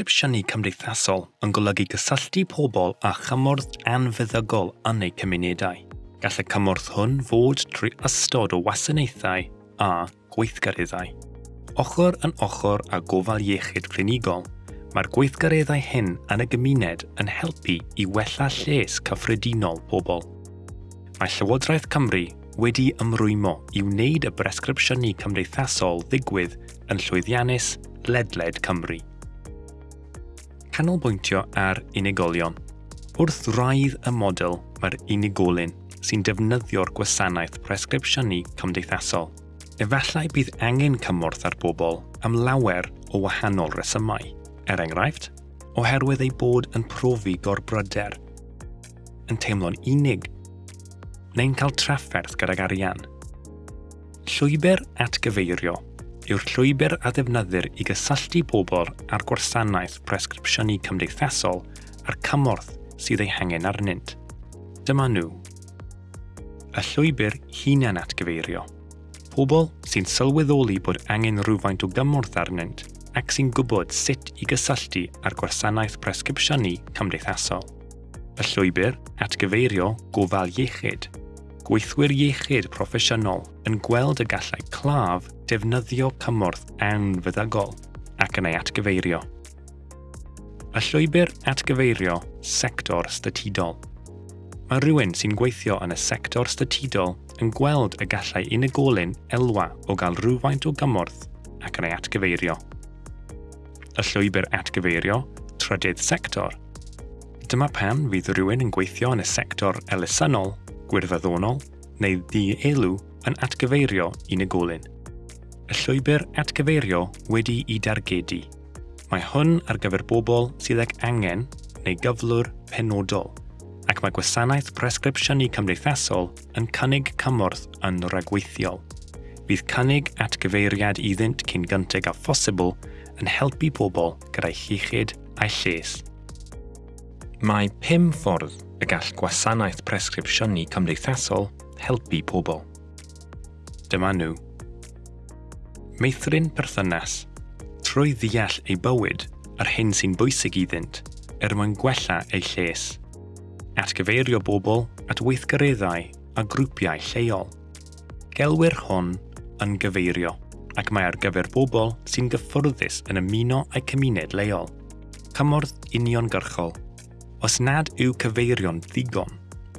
presgripsiynau cymdeithasol yn golygu gysylltu pobl a chymorth anfeddygol yn eu cymunedau. Gall y cymorth hwn fod trwy ystod o wasanaethau a gweithgareddau. Ochr yn ochr a gofal iechyd clinigol, mae'r gweithgareddau hyn yn y gymuned yn helpu i wella lles cyffredinol pobl. Mae Llywodraeth Cymru wedi ymrwymo i wneud y bresgripsiynau cymdeithasol ddigwydd yn llwyddiannus ledled Cymru canolbwyntio ar unigolion. Wrth raidd y model mae'r unigolyn sy'n defnyddio'r gwasanaeth presgripsiynu cymdeithasol. Efallai bydd angen cymorth ar bobl am lawer o wahanol resymau, er enghraifft, oherwydd ei bod yn profi gorbryder, yn teimlo'n unig, neu'n cael trafferth gydag arian. Llwybr atgyfeirio yw'r llwybr a ddefnyddir i gysylltu pobl ar gwasanaeth presgripsiynnu cymdeithasol a'r cymorth sydd ei hangen arnynt. Dyma nhw. Y llwybr hunan atgyfeirio. Pobl sy'n sylweddoli bod angen rhywfaint o gymorth arnynt ac sy'n gwybod sut i gysylltu ar gwasanaeth presgripsiynnu cymdeithasol. Y llwybr atgyfeirio gofal iechyd – gweithwyr iechyd proffesiynol yn gweld y gallai claf defnyddio cymorth anfeddygol ac yn ei atgyfeirio. Y llwybr atgyfeirio sector statudol. Mae rhywun sy'n gweithio yn y sector statudol yn gweld y gallai unigolyn elwa o gael rhywfaint o gymorth ac yn ei atgyfeirio. Y llwybr atgyfeirio, trydydd sector. Dyma pan fydd rhywun yn gweithio yn y sector elusynol gwirfoddonol neu ddi-elw yn atgyfeirio unigolyn. Y llwybr atgyfeirio wedi i dargedu. Mae hwn ar gyfer bobl sydd ag angen neu gyflwr penodol, ac mae gwasanaeth presgripsiynnu cymdeithasol yn cynnig cymorth yn ragweithiol. Bydd cynnig atgyfeiriad iddynt cyn gynteg a phosibl yn helpu pobl gyda'i chichyd a'i lles. Mae pum ffordd y gall gwasanaeth presgripsiynnu cymdeithasol helpu pobl. Dyma nhw. Meithrin perthynas trwy ddeall ei bywyd ar hyn sy'n bwysig iddynt er mwyn gwella ei lles. Atgyfeirio bobl at weithgareddau a grwpiau lleol. Gelwyr hwn yn gyfeirio ac mae ar gyfer bobl sy'n gyffwrddus yn ymuno a'u cymuned leol. Cymorth uniongyrchol os nad yw cyfeirion ddigon.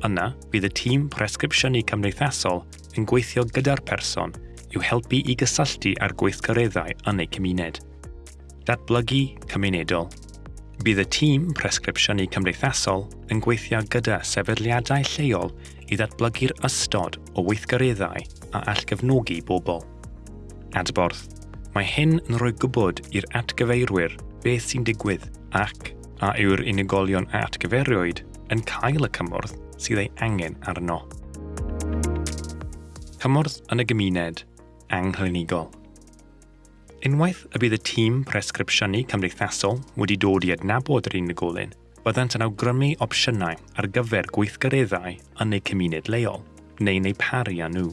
Yna, bydd y tîm presgripsiynnu cymdeithasol yn gweithio gyda'r person i'w helpu i gysylltu â'r gweithgareddau yn eu cymuned. Datblygu cymunedol. Bydd y tîm presgripsiynnu cymdeithasol yn gweithio gyda sefydliadau lleol i ddatblygu'r ystod o weithgareddau a allgyfnogi bobl. Adborth. Mae hyn yn rhoi gwybod i'r atgyfeirwyr beth sy'n digwydd ac a yw'r unigolion a atgyferiwyd yn cael y cymorth sydd ei angen arno. Cymorth yn y gymuned anghlinigol. Unwaith y bydd y tîm presgripsiynu cymdeithasol wedi dod i adnabod yr unigolyn, byddant yn awgrymu opsiynau ar gyfer gweithgareddau yn eu cymuned leol, neu neu pari â nhw.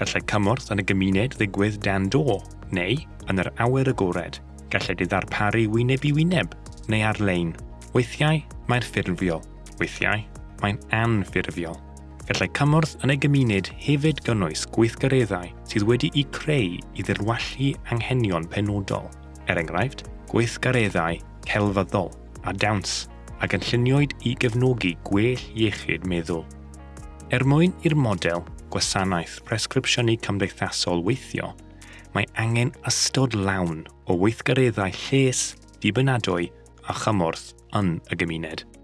Gallai cymorth yn y gymuned ddigwydd dan do, neu yn yr awyr agored, gallai ddarparu wyneb i wyneb neu ar-lein Weithiau mae'n ffurfiol, weithiau mae'n anffurfiol. Gallai cymorth yn ei gymuned hefyd gynnwys gweithgareddau sydd wedi eu creu i ddirwallu anghenion penodol. Er enghraifft, gweithgareddau celfyddol a dawns ac yn lluniwyd i gefnogi gwell iechyd meddwl. Er mwyn i'r model gwasanaeth presgripsiynau cymdeithasol weithio, mae angen ystod lawn o weithgareddau lles, dibynadwy a chymorth an a.